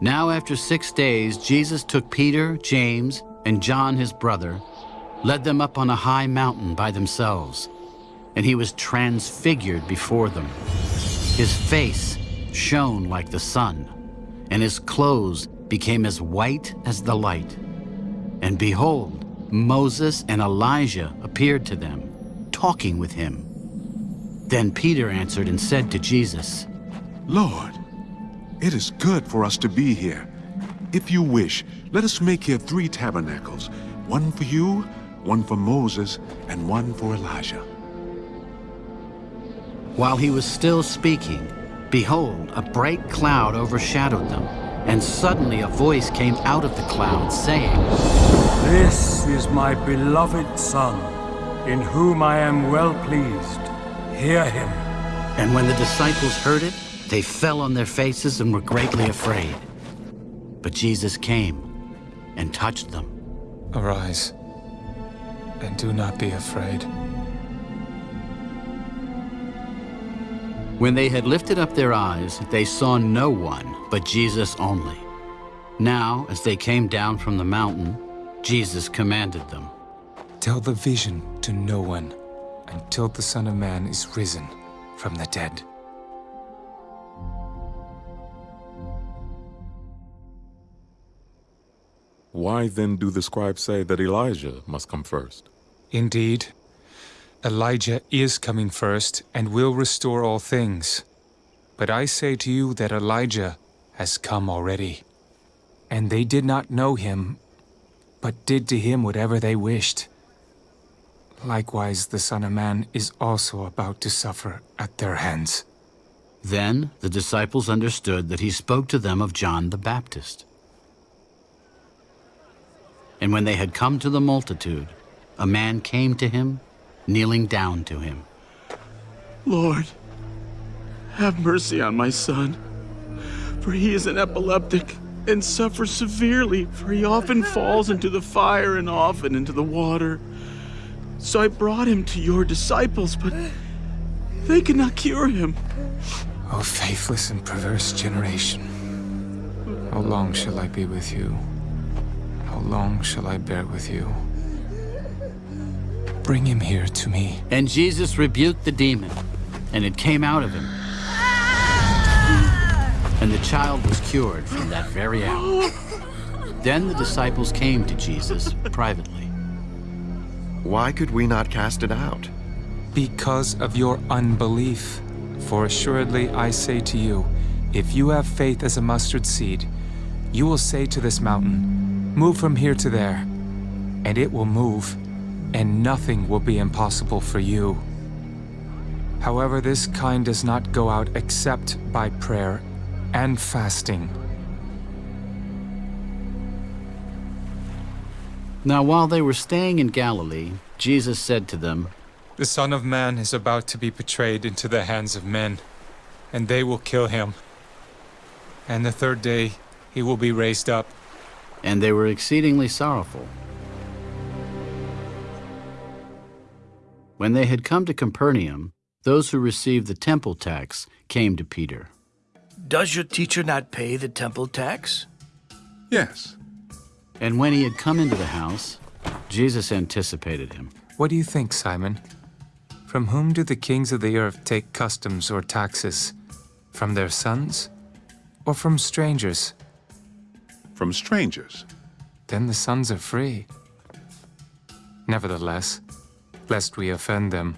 Now after six days, Jesus took Peter, James, and John his brother, led them up on a high mountain by themselves, and he was transfigured before them. His face shone like the sun, and his clothes became as white as the light. And behold, Moses and Elijah appeared to them, talking with him. Then Peter answered and said to Jesus, Lord, it is good for us to be here. If you wish, let us make here three tabernacles, one for you, one for Moses, and one for Elijah. While he was still speaking, behold, a bright cloud overshadowed them, and suddenly a voice came out of the cloud, saying, This is my beloved Son, in whom I am well pleased. Hear him. And when the disciples heard it, they fell on their faces and were greatly afraid. But Jesus came and touched them. Arise, and do not be afraid. When they had lifted up their eyes, they saw no one but Jesus only. Now, as they came down from the mountain, Jesus commanded them, Tell the vision to no one until the Son of Man is risen from the dead. Why then do the scribes say that Elijah must come first? Indeed, Elijah is coming first and will restore all things. But I say to you that Elijah has come already. And they did not know him, but did to him whatever they wished. Likewise, the Son of Man is also about to suffer at their hands. Then the disciples understood that he spoke to them of John the Baptist. And when they had come to the multitude, a man came to him, kneeling down to him. Lord, have mercy on my son, for he is an epileptic and suffers severely, for he often falls into the fire and often into the water. So I brought him to your disciples, but they could not cure him. O faithless and perverse generation, how long shall I be with you? How long shall I bear with you? Bring him here to me. And Jesus rebuked the demon, and it came out of him. And the child was cured from that very hour. Then the disciples came to Jesus privately. Why could we not cast it out? Because of your unbelief. For assuredly I say to you, if you have faith as a mustard seed, you will say to this mountain, Move from here to there, and it will move, and nothing will be impossible for you. However, this kind does not go out except by prayer and fasting. Now while they were staying in Galilee, Jesus said to them, The Son of Man is about to be betrayed into the hands of men, and they will kill him. And the third day he will be raised up. And they were exceedingly sorrowful. When they had come to Capernaum, those who received the temple tax came to Peter. Does your teacher not pay the temple tax? Yes. And when he had come into the house, Jesus anticipated him. What do you think, Simon? From whom do the kings of the earth take customs or taxes? From their sons? Or from strangers? From strangers. Then the sons are free. Nevertheless, lest we offend them,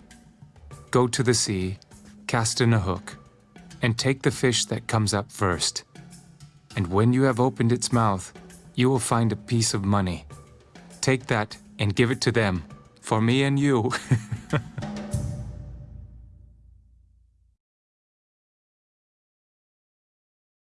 go to the sea, cast in a hook, and take the fish that comes up first. And when you have opened its mouth, you will find a piece of money. Take that and give it to them, for me and you.